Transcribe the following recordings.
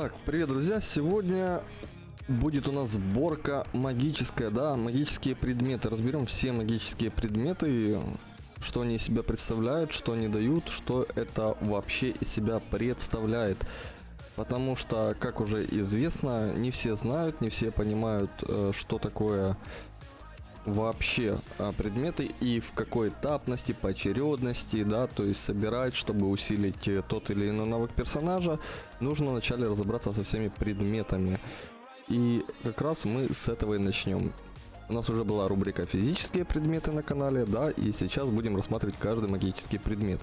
Так, привет, друзья! Сегодня будет у нас сборка магическая, да, магические предметы. Разберем все магические предметы, что они из себя представляют, что они дают, что это вообще из себя представляет. Потому что, как уже известно, не все знают, не все понимают, э, что такое вообще а, предметы и в какой этапности, поочередности, да, то есть собирать, чтобы усилить э, тот или иной навык персонажа, нужно вначале разобраться со всеми предметами. И как раз мы с этого и начнем. У нас уже была рубрика физические предметы на канале, да, и сейчас будем рассматривать каждый магический предмет.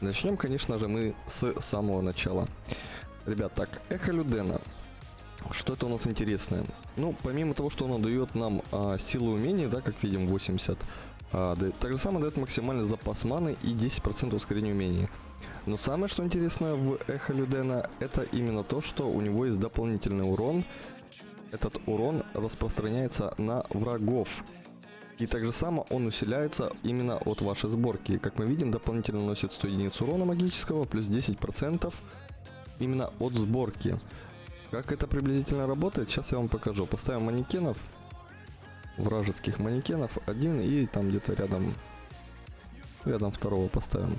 Начнем, конечно же, мы с самого начала. Ребят, так, эхо Людена. Что это у нас интересное? Ну, помимо того, что оно дает нам а, силу умений, да, как видим, 80, а, дает, так же самое дает максимальный запас маны и 10% ускорения умений. Но самое, что интересно в Эхо Людена, это именно то, что у него есть дополнительный урон. Этот урон распространяется на врагов. И также само он усиляется именно от вашей сборки. Как мы видим, дополнительно носит 100 единиц урона магического, плюс 10% именно от сборки. Как это приблизительно работает, сейчас я вам покажу. Поставим манекенов, вражеских манекенов, один и там где-то рядом, рядом второго поставим.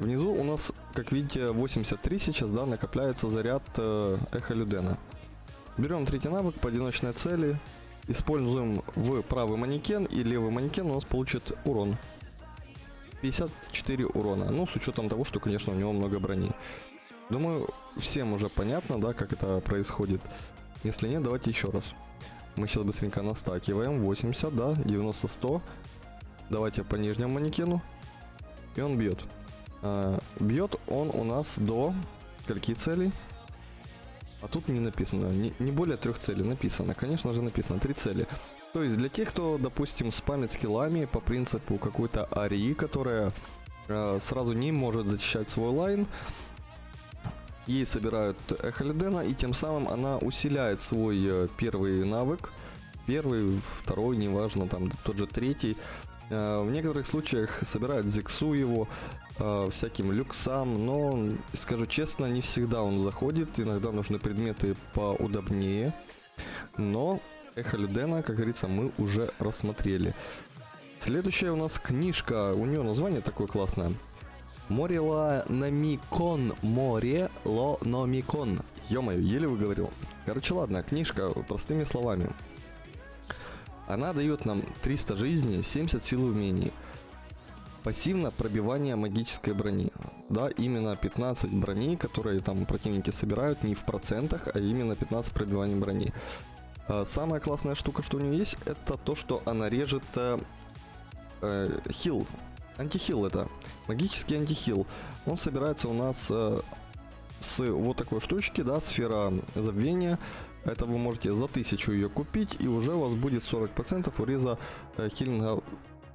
Внизу у нас, как видите, 83 сейчас, да, накопляется заряд э, эхо Людена. Берем третий навык по одиночной цели, используем в правый манекен и левый манекен у нас получит урон. 54 урона, ну с учетом того, что, конечно, у него много брони. Думаю, всем уже понятно, да, как это происходит. Если нет, давайте еще раз. Мы сейчас быстренько настакиваем. 80, да, 90, 100. Давайте по нижнему манекену. И он бьет. А, бьет он у нас до скольки целей? А тут не написано. Не, не более трех целей написано. Конечно же написано. Три цели. То есть для тех, кто, допустим, спамит скиллами по принципу какой-то арии, которая э, сразу не может зачищать свой лайн, Ей собирают Эхолидена, и тем самым она усиляет свой э, первый навык. Первый, второй, неважно, там тот же третий. Э, в некоторых случаях собирают Зиксу его, э, всяким люксам, но, скажу честно, не всегда он заходит. Иногда нужны предметы поудобнее. Но Эхолидена, как говорится, мы уже рассмотрели. Следующая у нас книжка, у нее название такое классное. Морила Намикон. Море Ло Номикон. Ё-моё, еле выговорил. Короче, ладно, книжка простыми словами. Она дает нам 300 жизни, 70 сил умений. Пассивно пробивание магической брони. Да, именно 15 брони, которые там противники собирают не в процентах, а именно 15 пробиваний брони. А самая классная штука, что у нее есть, это то, что она режет э, э, хил Антихил это. Магический антихил. Он собирается у нас э, с вот такой штучки, да, сфера забвения. Это вы можете за 1000 ее купить, и уже у вас будет 40% уреза э, хилинга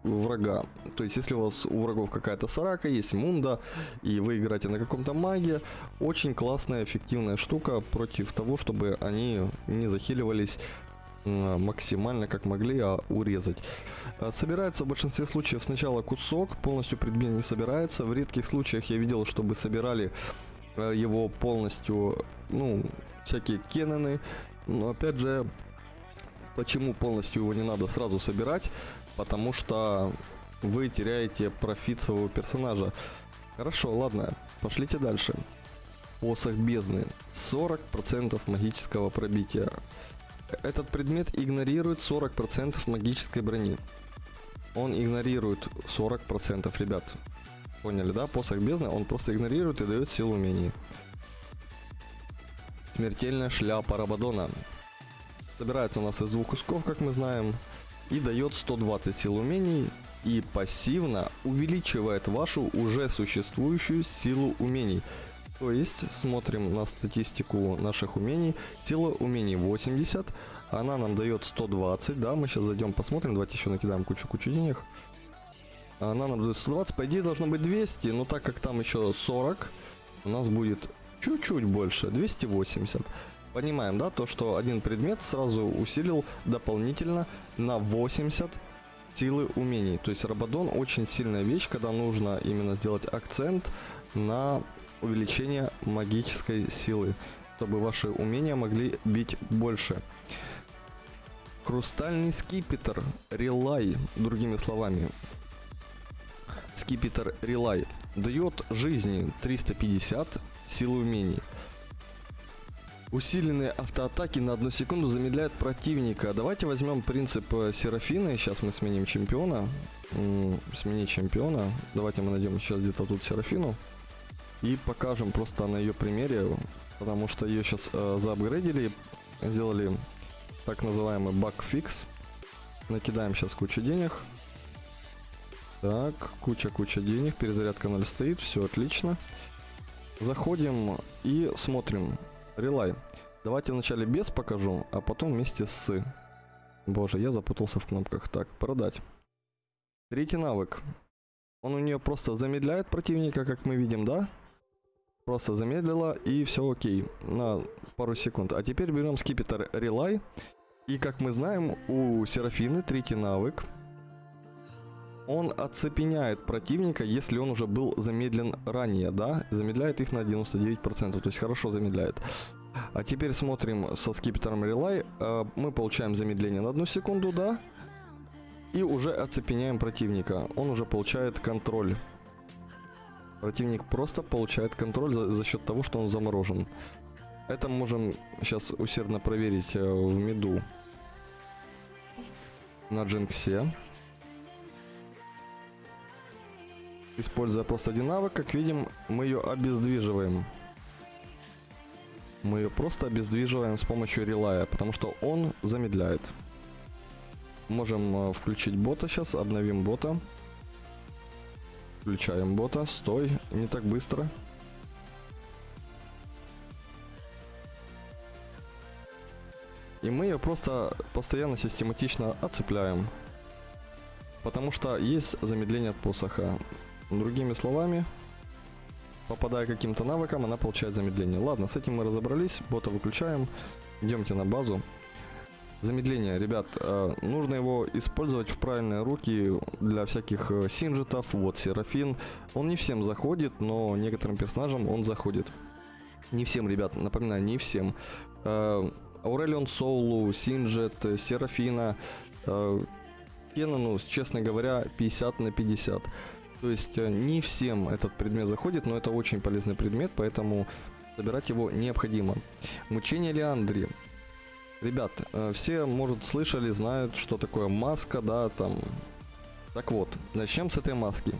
врага. То есть, если у вас у врагов какая-то сарака, есть мунда, и вы играете на каком-то маге, очень классная, эффективная штука против того, чтобы они не захиливались максимально как могли а урезать. А, собирается в большинстве случаев сначала кусок, полностью предмет не собирается. В редких случаях я видел, чтобы собирали а, его полностью, ну, всякие кеннены. Но опять же, почему полностью его не надо сразу собирать? Потому что вы теряете профит своего персонажа. Хорошо, ладно, пошлите дальше. Посох бездны. 40% магического пробития. Этот предмет игнорирует 40% магической брони. Он игнорирует 40%, ребят. Поняли, да? Посох бездны он просто игнорирует и дает силу умений. Смертельная шляпа Рабадона. Собирается у нас из двух кусков, как мы знаем. И дает 120 сил умений. И пассивно увеличивает вашу уже существующую силу умений. То есть, смотрим на статистику наших умений. Сила умений 80, она нам дает 120, да, мы сейчас зайдем посмотрим, давайте еще накидаем кучу-кучу денег. Она нам дает 120, по идее должно быть 200, но так как там еще 40, у нас будет чуть-чуть больше, 280. Понимаем, да, то, что один предмет сразу усилил дополнительно на 80 силы умений. То есть Рабадон очень сильная вещь, когда нужно именно сделать акцент на увеличение магической силы, чтобы ваши умения могли бить больше. Хрустальный скипетр Релай, другими словами. Скипетр Релай дает жизни 350 силы умений. Усиленные автоатаки на одну секунду замедляют противника. Давайте возьмем принцип э, Серафины. Сейчас мы сменим чемпиона. Сменить чемпиона. Давайте мы найдем сейчас где-то тут Серафину. И покажем просто на ее примере. Потому что ее сейчас э, заапгрейдили. Сделали так называемый баг-фикс. Накидаем сейчас кучу денег. Так, куча-куча денег. Перезарядка 0 стоит. Все отлично. Заходим и смотрим. Релай. Давайте вначале без покажу, а потом вместе с. Боже, я запутался в кнопках. Так, продать. Третий навык. Он у нее просто замедляет противника, как мы видим, да? Просто замедлила и все окей. На пару секунд. А теперь берем скипетр Релай. И как мы знаем, у Серафины третий навык. Он оцепеняет противника, если он уже был замедлен ранее, да? Замедляет их на 99%, то есть хорошо замедляет. А теперь смотрим со скипетром Relay. Э, мы получаем замедление на одну секунду, да? И уже оцепеняем противника. Он уже получает контроль. Противник просто получает контроль за, за счет того, что он заморожен. Это можем сейчас усердно проверить э, в меду на Джинксе. Используя просто один навык, как видим, мы ее обездвиживаем. Мы ее просто обездвиживаем с помощью релая, потому что он замедляет. Можем э, включить бота сейчас, обновим бота. Включаем бота, стой, не так быстро. И мы ее просто постоянно систематично отцепляем. Потому что есть замедление от посоха. Другими словами, попадая каким-то навыком, она получает замедление. Ладно, с этим мы разобрались, бота выключаем, идемте на базу. Замедление, ребят, э, нужно его использовать в правильные руки для всяких э, синжетов, вот Серафин. Он не всем заходит, но некоторым персонажам он заходит. Не всем, ребят, напоминаю, не всем. Э, Аурелион Соулу, Синжет, Серафина, Кенону, честно говоря, 50 на 50. То есть не всем этот предмет заходит, но это очень полезный предмет, поэтому собирать его необходимо. Мучение Леандри. Ребят, э, все, может, слышали, знают, что такое маска, да, там. Так вот, начнем с этой маски.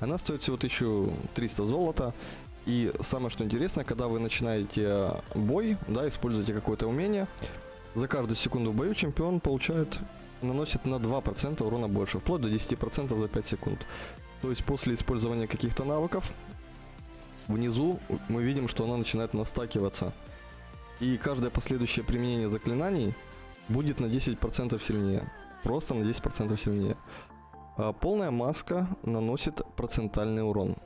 Она стоит всего 1300 золота. И самое что интересно, когда вы начинаете бой, да, используете какое-то умение, за каждую секунду в бою чемпион получает, наносит на 2% урона больше, вплоть до 10% за 5 секунд. То есть после использования каких-то навыков, внизу мы видим, что она начинает настакиваться. И каждое последующее применение заклинаний будет на 10% сильнее. Просто на 10% сильнее. А полная маска наносит процентальный урон.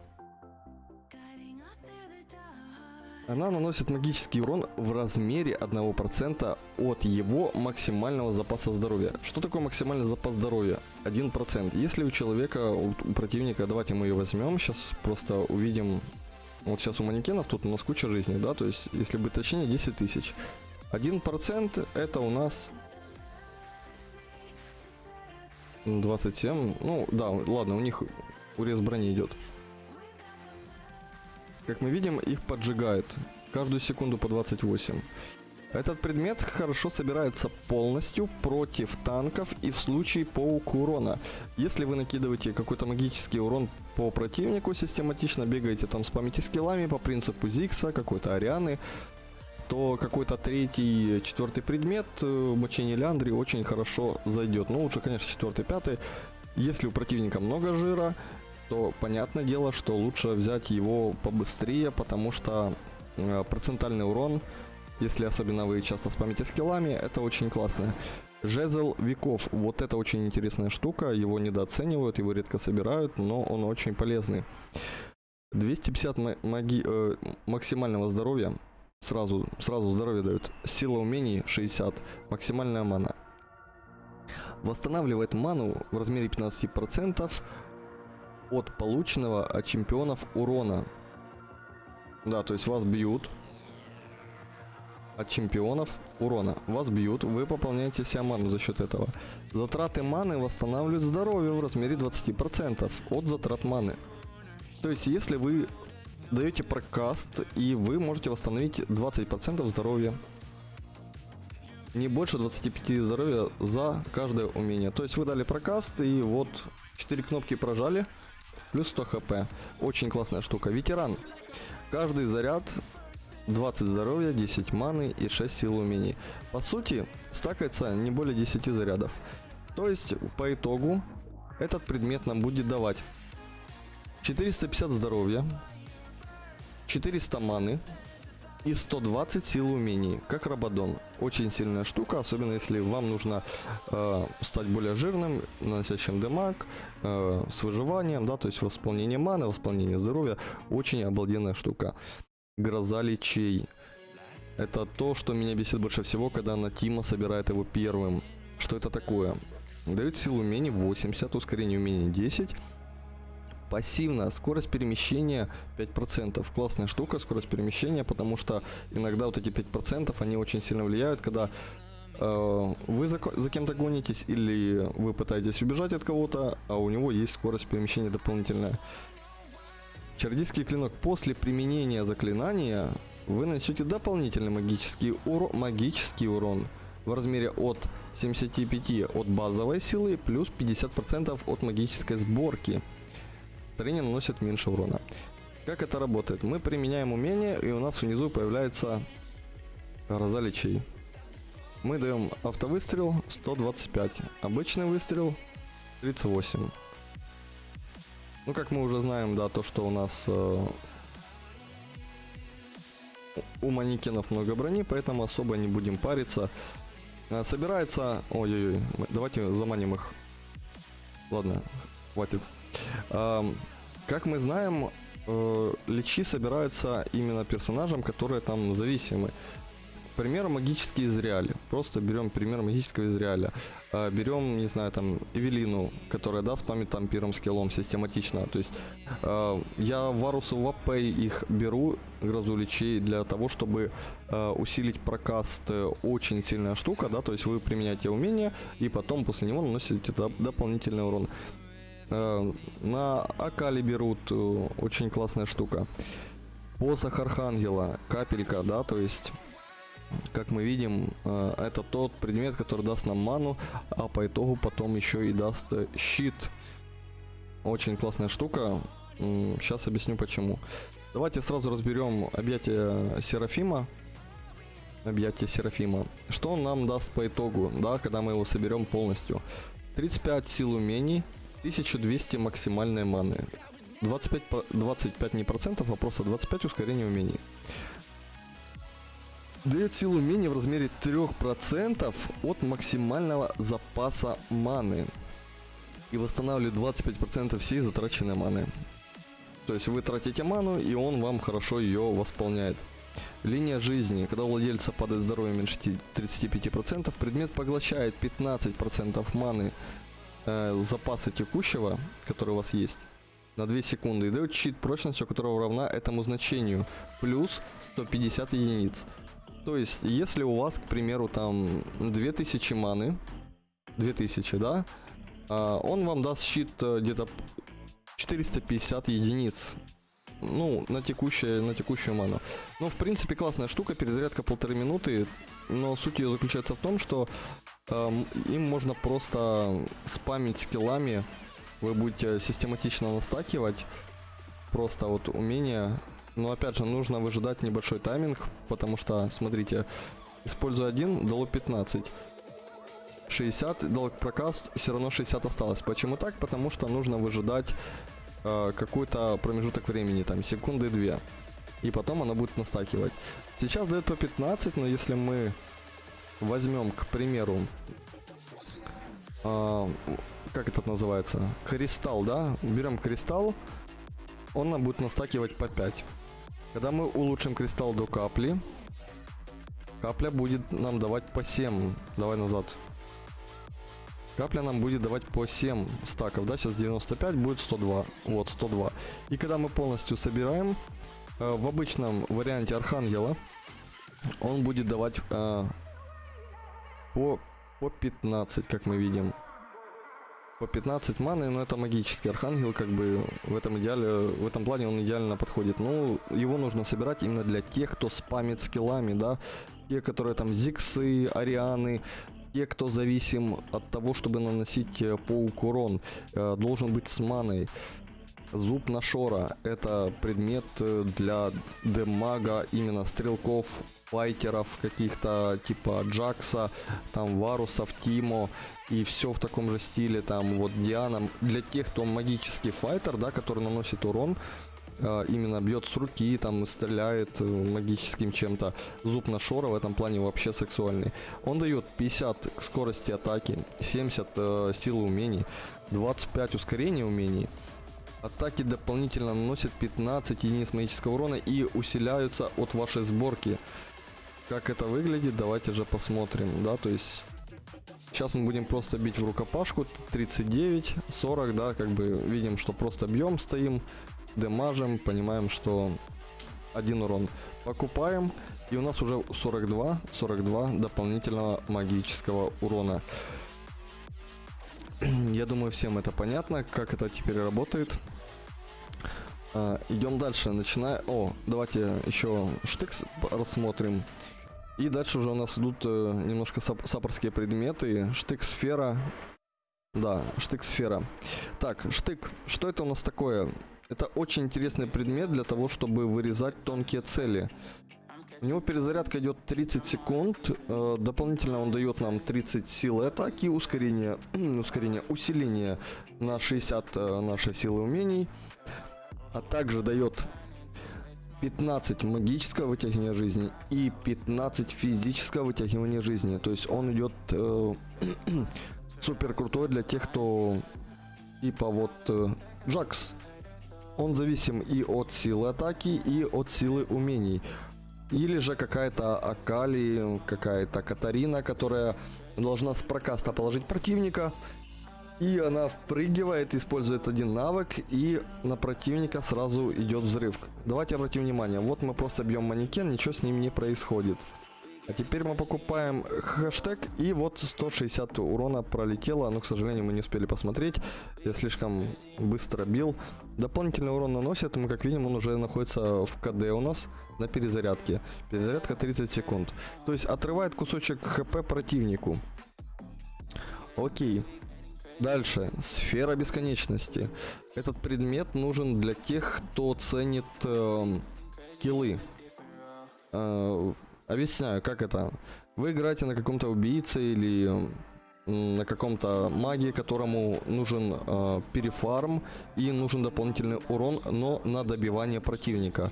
Она наносит магический урон в размере 1% от его максимального запаса здоровья. Что такое максимальный запас здоровья? 1%. Если у человека, у противника, давайте мы ее возьмем, сейчас просто увидим, вот сейчас у манекенов тут у нас куча жизни, да, то есть, если быть точнее, 10 тысяч. 1% это у нас 27, ну да, ладно, у них урез брони идет. Как мы видим, их поджигает. Каждую секунду по 28. Этот предмет хорошо собирается полностью против танков и в случае паук урона. Если вы накидываете какой-то магический урон по противнику, систематично бегаете там спамите скиллами по принципу Зикса, какой-то Арианы, то какой-то третий, четвертый предмет э, мучение Леандри очень хорошо зайдет. Ну, лучше, конечно, четвертый, пятый. Если у противника много жира, то понятное дело, что лучше взять его побыстрее, потому что э, процентальный урон, если особенно вы часто спамите скиллами, это очень классно. Жезл веков, вот это очень интересная штука, его недооценивают, его редко собирают, но он очень полезный. 250 маги, э, максимального здоровья, сразу, сразу здоровье дают, сила умений 60, максимальная мана. Восстанавливает ману в размере 15%, от полученного от чемпионов урона. Да, то есть вас бьют от чемпионов урона. Вас бьют, вы пополняете себе ману за счет этого. Затраты маны восстанавливают здоровье в размере 20% от затрат маны. То есть, если вы даете прокаст, и вы можете восстановить 20% здоровья. Не больше 25 здоровья за каждое умение. То есть вы дали прокаст, и вот 4 кнопки прожали, плюс 100 хп. Очень классная штука. Ветеран. Каждый заряд 20 здоровья, 10 маны и 6 сил умений. По сути, стакается не более 10 зарядов. То есть, по итогу, этот предмет нам будет давать 450 здоровья, 400 маны и 120 сил умений, как Рабадон. Очень сильная штука, особенно если вам нужно э, стать более жирным, наносящим демаг, э, с выживанием, да, то есть восполнение маны, восполнение здоровья. Очень обалденная штука. Гроза лечей. Это то, что меня бесит больше всего, когда на Тима собирает его первым. Что это такое? Дает силу умений 80, ускорение умений 10. Пассивно, скорость перемещения 5%. Классная штука, скорость перемещения, потому что иногда вот эти 5% они очень сильно влияют, когда э, вы за, за кем-то гонитесь или вы пытаетесь убежать от кого-то, а у него есть скорость перемещения дополнительная. Чародейский клинок. После применения заклинания вы нанесете дополнительный магический, уро магический урон в размере от 75 от базовой силы плюс 50% от магической сборки. Тренер наносит меньше урона. Как это работает? Мы применяем умение, и у нас внизу появляется гроза лечей. Мы даем автовыстрел 125, обычный выстрел 38. Ну, как мы уже знаем, да, то, что у нас э, у манекенов много брони, поэтому особо не будем париться. Э, собирается... Ой-ой-ой, давайте заманим их. Ладно, хватит. Э, как мы знаем, э, личи собираются именно персонажам, которые там зависимы. Пример магический Израиль. Просто берем пример магического Израиля. А, берем, не знаю, там, Эвелину, которая, да, спамит там первым скиллом систематично. То есть а, я Варусу в АП их беру, грозу лечей, для того, чтобы а, усилить прокаст. Очень сильная штука, да, то есть вы применяете умение, и потом после него наносите дополнительный урон. На Акали берут, э, очень классная штука. Посох Архангела, капелька, да, то есть как мы видим, э, это тот предмет, который даст нам ману, а по итогу потом еще и даст э, щит. Очень классная штука. Сейчас объясню почему. Давайте сразу разберем объятие Серафима. Объятие Серафима. Что он нам даст по итогу, да, когда мы его соберем полностью? 35 сил умений, 1200 максимальной маны. 25, 25 не процентов, а просто 25 ускорения умений. Дает силу умения в размере 3% от максимального запаса маны. И восстанавливает 25% всей затраченной маны. То есть вы тратите ману, и он вам хорошо ее восполняет. Линия жизни. Когда у владельца падает здоровье меньше 35%, предмет поглощает 15% маны э, запаса текущего, который у вас есть, на 2 секунды. И дает щит прочностью, которого равна этому значению. Плюс 150 единиц. То есть, если у вас, к примеру, там 2000 маны, 2000, да, а, он вам даст щит э, где-то 450 единиц. Ну, на, текущее, на текущую ману. Ну, в принципе, классная штука, перезарядка полторы минуты. Но суть ее заключается в том, что э, им можно просто спамить скиллами. Вы будете систематично настакивать просто вот умения но опять же, нужно выжидать небольшой тайминг, потому что, смотрите, используя один, дало 15. 60 дал прокаст, все равно 60 осталось. Почему так? Потому что нужно выжидать э, какой-то промежуток времени, там секунды две. И потом она будет настакивать. Сейчас дает по 15, но если мы возьмем, к примеру, э, как это называется? Кристалл, да? Берем кристалл, он нам будет настакивать по 5. Когда мы улучшим кристалл до капли, капля будет нам давать по 7. Давай назад. Капля нам будет давать по 7 стаков, да, сейчас 95, будет 102. Вот, 102. И когда мы полностью собираем, Э, в обычном варианте Архангела он будет давать э, по, по 15, как мы видим. По 15 маны, но это магический архангел, как бы в этом идеале, в этом плане он идеально подходит. Ну, его нужно собирать именно для тех, кто спамит скиллами, да, те, которые там зиксы, арианы, те, кто зависим от того, чтобы наносить э, паук урон, э, должен быть с маной. Зуб Нашора – это предмет э, для демага, именно стрелков, файтеров каких-то, типа Джакса, там Варусов, Тимо и все в таком же стиле, там вот Диана. Для тех, кто магический файтер, да, который наносит урон, э, именно бьет с руки, там стреляет э, магическим чем-то. Зуб Нашора в этом плане вообще сексуальный. Он дает 50 скорости атаки, 70 э, силы умений, 25 ускорения умений, Атаки дополнительно наносят 15 единиц магического урона и усиляются от вашей сборки. Как это выглядит, давайте же посмотрим, да, то есть... Сейчас мы будем просто бить в рукопашку, 39, 40, да, как бы видим, что просто бьем, стоим, демажем, понимаем, что один урон. Покупаем, и у нас уже 42, 42 дополнительного магического урона. Я думаю, всем это понятно, как это теперь работает. А, идем дальше, начиная... О, давайте еще штыкс рассмотрим. И дальше уже у нас идут э, немножко сап сапорские предметы. Штык-сфера. Да, штык-сфера. Так, штык. Что это у нас такое? Это очень интересный предмет для того, чтобы вырезать тонкие цели. У него перезарядка идет 30 секунд. Э, дополнительно он дает нам 30 сил атаки, ускорение, ускорение, усиление на 60 э, нашей силы умений а также дает 15 магического вытягивания жизни и 15 физического вытягивания жизни. То есть он идет э, супер крутой для тех, кто типа вот э, Джакс. Он зависим и от силы атаки, и от силы умений. Или же какая-то Акали, какая-то Катарина, которая должна с прокаста положить противника, и она впрыгивает, использует один навык, и на противника сразу идет взрыв. Давайте обратим внимание, вот мы просто бьем манекен, ничего с ним не происходит. А теперь мы покупаем хэштег, и вот 160 урона пролетело, но, к сожалению, мы не успели посмотреть. Я слишком быстро бил. Дополнительный урон наносит, мы, как видим, он уже находится в КД у нас на перезарядке. Перезарядка 30 секунд. То есть отрывает кусочек ХП противнику. Окей. Дальше. Сфера бесконечности. Этот предмет нужен для тех, кто ценит э, киллы. Э, объясняю, как это. Вы играете на каком-то убийце или на каком-то маге, которому нужен э, перефарм и нужен дополнительный урон, но на добивание противника.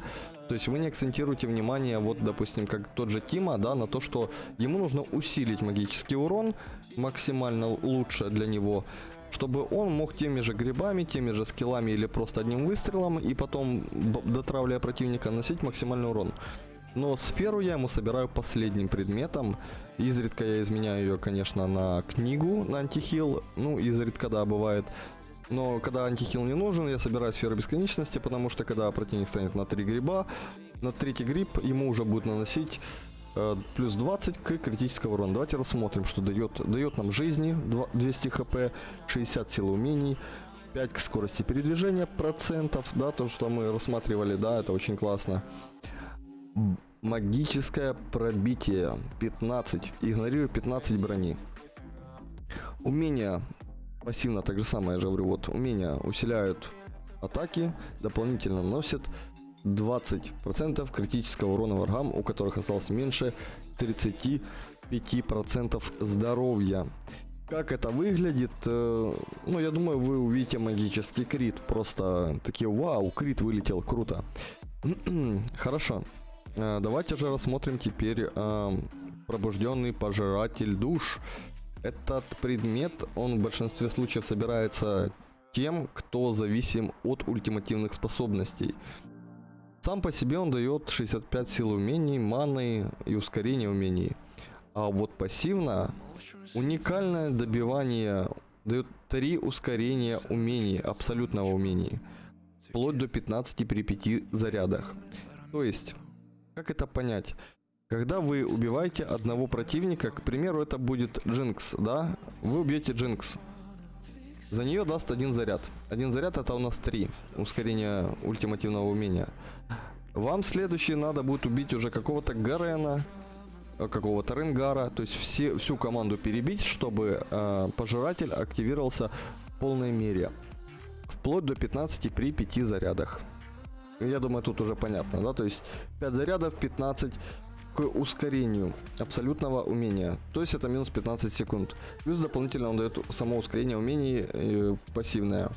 То есть вы не акцентируете внимание, вот, допустим, как тот же Тима, да, на то, что ему нужно усилить магический урон максимально лучше для него, чтобы он мог теми же грибами, теми же скиллами или просто одним выстрелом и потом, дотравливая противника, носить максимальный урон. Но сферу я ему собираю последним предметом. Изредка я изменяю ее, конечно, на книгу, на антихил. Ну, изредка, да, бывает. Но когда антихил не нужен, я собираю сферу бесконечности, потому что когда противник станет на 3 гриба, на третий гриб ему уже будет наносить э, плюс 20 к критического урона. Давайте рассмотрим, что дает. Дает нам жизни 200 хп, 60 силы умений, 5 к скорости передвижения процентов, да, то, что мы рассматривали, да, это очень классно. Магическое пробитие 15. Игнорирую 15 брони. Умения пассивно так же самое, я же говорю, вот умения усиляют атаки, дополнительно носят 20% критического урона врагам, у которых осталось меньше 35% здоровья. Как это выглядит? Э, ну, я думаю, вы увидите магический крит. Просто такие, вау, крит вылетел, круто. Хорошо. Э, давайте же рассмотрим теперь э, пробужденный пожиратель душ. Этот предмет, он в большинстве случаев собирается тем, кто зависим от ультимативных способностей. Сам по себе он дает 65 сил умений, маны и ускорение умений. А вот пассивно уникальное добивание дает 3 ускорения умений, абсолютного умений. Вплоть до 15 при 5 зарядах. То есть, как это понять? Когда вы убиваете одного противника, к примеру, это будет Джинкс, да? Вы убьете Джинкс. За нее даст один заряд. Один заряд это у нас три. Ускорение ультимативного умения. Вам следующий надо будет убить уже какого-то Гарена, э, какого-то Ренгара, то есть все, всю команду перебить, чтобы э, пожиратель активировался в полной мере. Вплоть до 15 при 5 зарядах. Я думаю, тут уже понятно, да? То есть 5 зарядов, 15 к ускорению абсолютного умения. То есть это минус 15 секунд. Плюс дополнительно он дает само ускорение умений э, пассивное.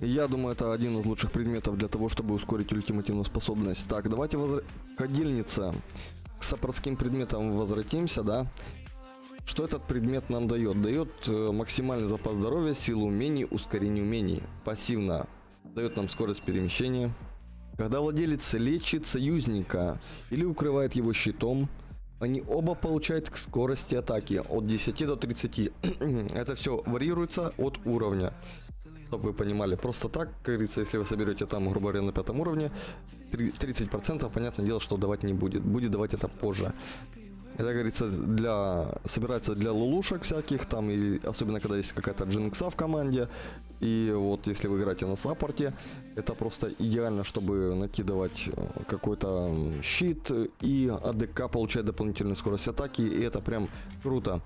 Я думаю, это один из лучших предметов для того, чтобы ускорить ультимативную способность. Так, давайте возра... ходильница. К саппортским предметам возвратимся, да. Что этот предмет нам дает? Дает э, максимальный запас здоровья, силу умений, ускорение умений. Пассивно. Дает нам скорость перемещения. Когда владелец лечит союзника или укрывает его щитом, они оба получают к скорости атаки от 10 до 30. Это все варьируется от уровня чтобы вы понимали. Просто так, как говорится, если вы соберете там, грубо говоря, на пятом уровне, 30%, понятное дело, что давать не будет. Будет давать это позже. Это, говорится, для собирается для лулушек всяких, там, и особенно когда есть какая-то джинкса в команде. И вот если вы играете на саппорте, это просто идеально, чтобы накидывать э, какой-то щит и АДК получать дополнительную скорость атаки, и это прям круто.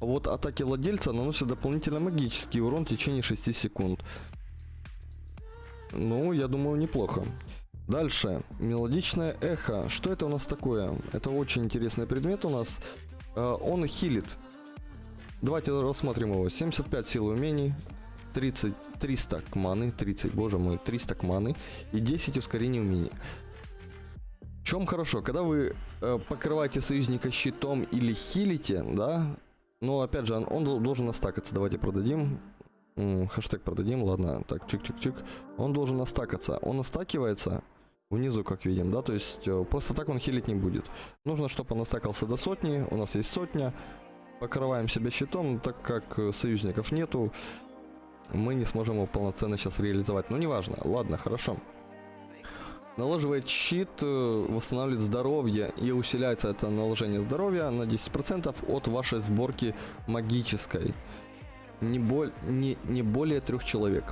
Вот атаки владельца наносят дополнительно магический урон в течение 6 секунд. Ну, я думаю, неплохо. Дальше. Мелодичное эхо. Что это у нас такое? Это очень интересный предмет у нас. Э, он хилит. Давайте рассмотрим его. 75 сил умений. 30, 300 к маны. 30, боже мой, 300 к маны. И 10 ускорений умений. В чем хорошо? Когда вы э, покрываете союзника щитом или хилите, да, но опять же, он должен настакаться. Давайте продадим. Хэштег продадим, ладно, так, чик-чик-чик. Он должен настакаться. Он настакивается внизу, как видим, да, то есть э, просто так он хилить не будет. Нужно, чтобы он настакался до сотни, у нас есть сотня. Покрываем себя щитом, так как э, союзников нету, мы не сможем его полноценно сейчас реализовать. Но неважно, ладно, хорошо. Наложивает щит, э, восстанавливает здоровье и усиляется это наложение здоровья на 10% от вашей сборки магической. Не, боль, не, не более трех человек.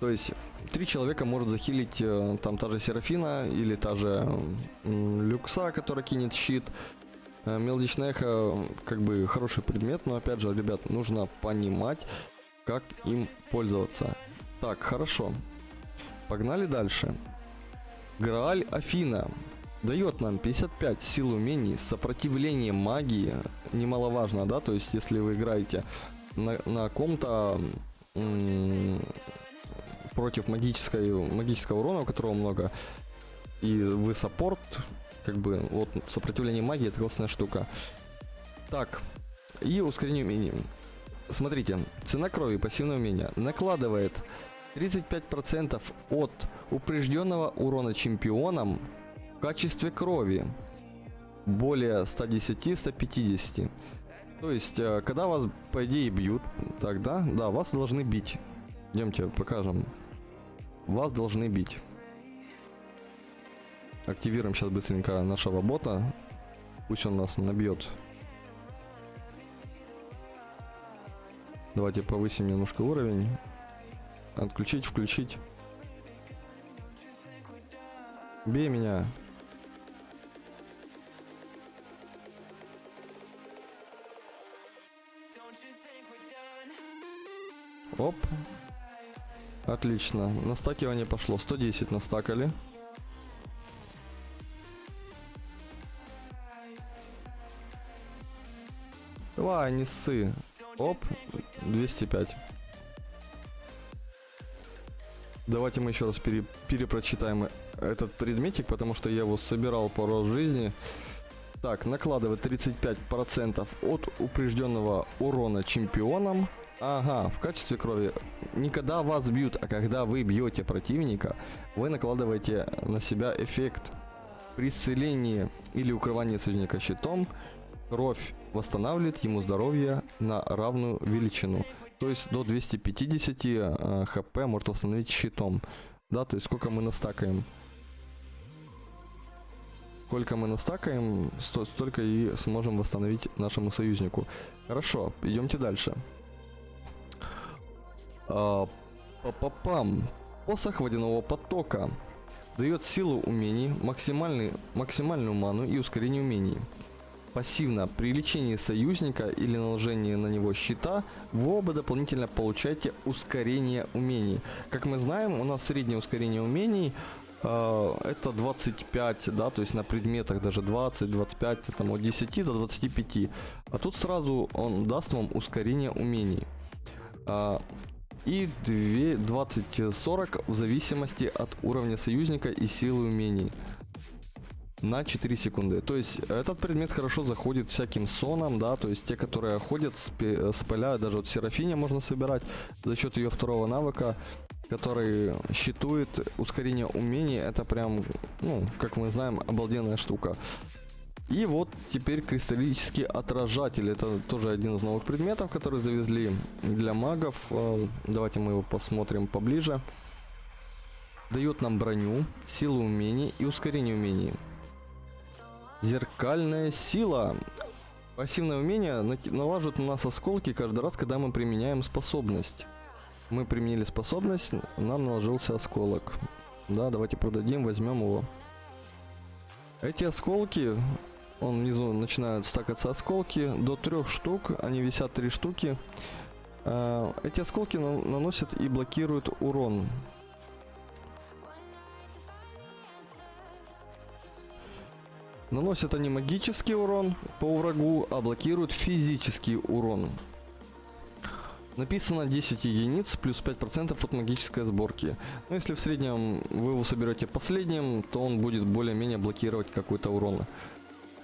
То есть три человека может захилить э, там та же Серафина или та же Люкса, которая кинет щит. Э, Мелодичное эхо как бы хороший предмет, но опять же, ребят, нужно понимать, как им пользоваться. Так, хорошо. Погнали дальше. Грааль Афина дает нам 55 сил умений, сопротивление магии, немаловажно, да, то есть если вы играете на, на ком-то против магической, магического урона, у которого много, и вы саппорт, как бы, вот, сопротивление магии это классная штука. Так, и ускорение умений. Смотрите, цена крови, пассивное умение, накладывает 35% от упрежденного урона чемпионам в качестве крови. Более 110-150. То есть, э, когда вас, по идее, бьют, тогда, да, вас должны бить. Идемте, покажем. Вас должны бить. Активируем сейчас быстренько нашего бота. Пусть он нас набьет. Давайте повысим немножко уровень. Отключить, включить. Бей меня. Оп. Отлично. Настакивание пошло. 110 настакали. Давай, не ссы. Оп. 205. Давайте мы еще раз пере, перепрочитаем этот предметик, потому что я его собирал по раз в жизни. Так, накладывает 35% от упрежденного урона чемпионам. Ага, в качестве крови. Не когда вас бьют, а когда вы бьете противника, вы накладываете на себя эффект. При исцелении или укрывании союзника щитом, кровь восстанавливает ему здоровье на равную величину. То есть до 250 э, хп может восстановить щитом. да, то есть сколько мы настакаем. Сколько мы настакаем, сто- столько и сможем восстановить нашему союзнику. Хорошо, идемте дальше. А, Па-па-пам. Посох водяного потока. Дает силу умений, максимальный, максимальную ману и ускорение умений. Пассивно, при лечении союзника или наложении на него щита, вы оба дополнительно получаете ускорение умений. Как мы знаем, у нас среднее ускорение умений э, это 25, да, то есть на предметах даже 20, 25, там от 10 до 25. А тут сразу он даст вам ускорение умений. А, и 20-40 в зависимости от уровня союзника и силы умений. На 4 секунды. То есть этот предмет хорошо заходит всяким соном, да, то есть те, которые ходят с, пе- с поля, даже вот Серафине можно собирать за счет ее второго навыка, который щитует ускорение умений. Это прям, ну, как мы знаем, обалденная штука. И вот теперь кристаллический отражатель. Это тоже один из новых предметов, который завезли для магов. Э, Давайте мы его посмотрим поближе. Дает нам броню, силу умений и ускорение умений. Зеркальная сила. Пассивное умение налаживает на нас осколки каждый раз, когда мы применяем способность. Мы применили способность, нам наложился осколок. Да, давайте продадим, возьмем его. Эти осколки, он внизу начинают стакаться осколки, до трех штук, они висят три штуки. А, Эти осколки на- наносят и блокируют урон. Наносят они магический урон по врагу, а блокируют физический урон. Написано 10 единиц плюс 5% от магической сборки. Но если в среднем вы его соберете последним, то он будет более-менее блокировать какой-то урон.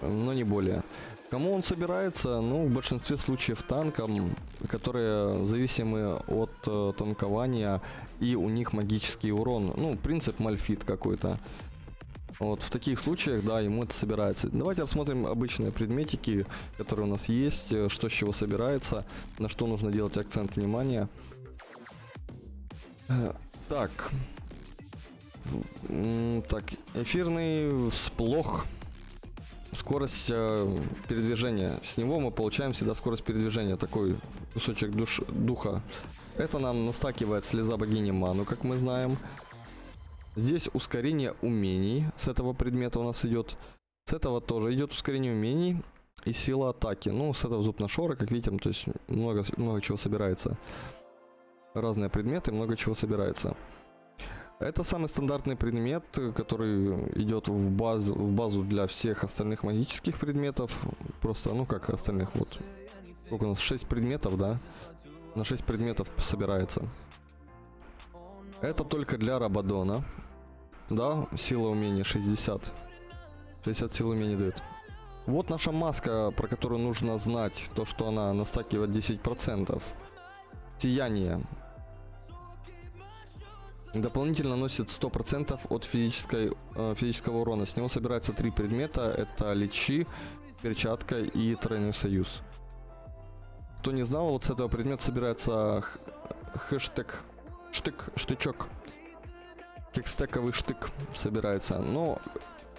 Но не более. Кому он собирается? Ну, в большинстве случаев танкам, которые зависимы от э, танкования, и у них магический урон. Ну, принцип мальфит какой-то. Вот в таких случаях, да, ему это собирается. Давайте рассмотрим обычные предметики, которые у нас есть, э, что с чего собирается, на что нужно делать акцент внимания. Э, Так. Так, эфирный всплох. Скорость э, передвижения. С него мы получаем всегда скорость передвижения. Такой кусочек душ, духа. Это нам настакивает слеза богини Ману, как мы знаем. Здесь ускорение умений с этого предмета у нас идет. С этого тоже идет ускорение умений и сила атаки. Ну, с этого зуб нашора, как видим, то есть много, много чего собирается. Разные предметы, много чего собирается. Это самый стандартный предмет, который идет в базу, в базу для всех остальных магических предметов. Просто, ну как остальных, вот. Сколько у нас? 6 предметов, да? На 6 предметов собирается. Это только для Рабадона. Да, сила умения 60. 60 сил умения дает. Вот наша маска, про которую нужно знать. То, что она настакивает 10%. Сияние. Дополнительно наносит 100% от физической, э, физического урона. С него собирается три предмета. Это лечи, перчатка и тройной союз. Кто не знал, вот с этого предмета собирается хэштег, штык, штычок. Кекстековый штык собирается. Но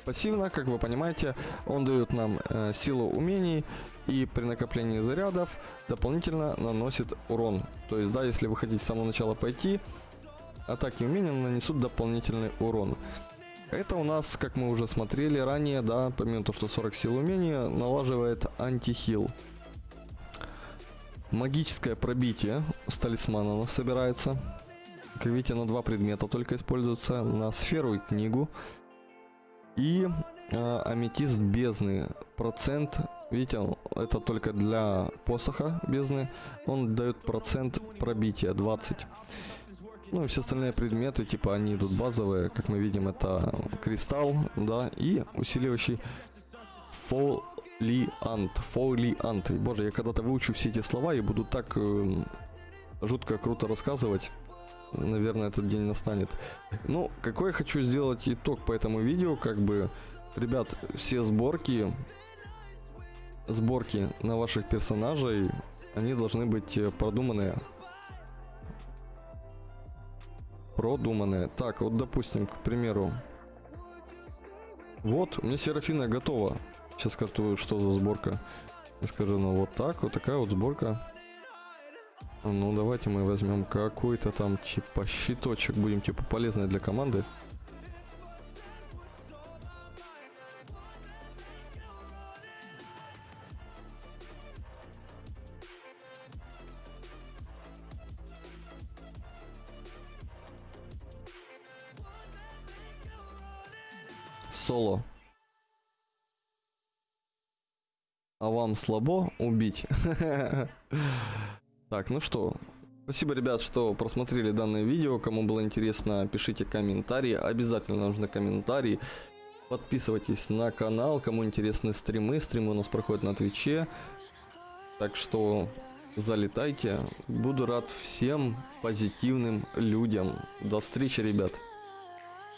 пассивно, как вы понимаете, он дает нам э, силу умений и при накоплении зарядов дополнительно наносит урон. То есть, да, если вы хотите с самого начала пойти, атаки умения нанесут дополнительный урон. Это у нас, как мы уже смотрели ранее, да, помимо того, что 40 сил умения, налаживает антихил. Магическое пробитие с талисмана у нас собирается. Как видите, на два предмета только используется. На сферу и книгу. И э, аметист бездны. Процент, видите, это только для посоха бездны. Он дает процент пробития 20. Ну и все остальные предметы, типа они идут базовые, как мы видим, это кристалл, да, и усиливающий фолиант, фолиант. Боже, я когда-то выучу все эти слова и буду так эм, жутко круто рассказывать. Наверное, этот день настанет. Ну, какой я хочу сделать итог по этому видео, как бы, ребят, все сборки, сборки на ваших персонажей, они должны быть э, продуманные. Так, вот допустим, к примеру. Вот, у меня Серафина готова. Сейчас скажу, что за сборка. Я скажу, ну вот так, вот такая вот сборка. Ну, давайте мы возьмем какой-то там, типа, щиточек, будем, типа, полезный для команды. Вам слабо убить? Так, ну что, спасибо, ребят, что просмотрели данное видео. Кому было интересно, пишите комментарии. Обязательно нужны комментарии. Подписывайтесь на канал. Кому интересны стримы, стримы у нас проходят на Твиче. Так что залетайте. Буду рад всем позитивным людям. До встречи, ребят.